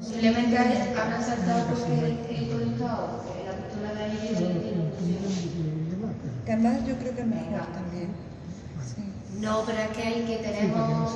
Posiblemente habrán saltado porque he conectado la cultura de ahí Que además yo creo que es mejor también. Sí. No, pero es que hay que tenemos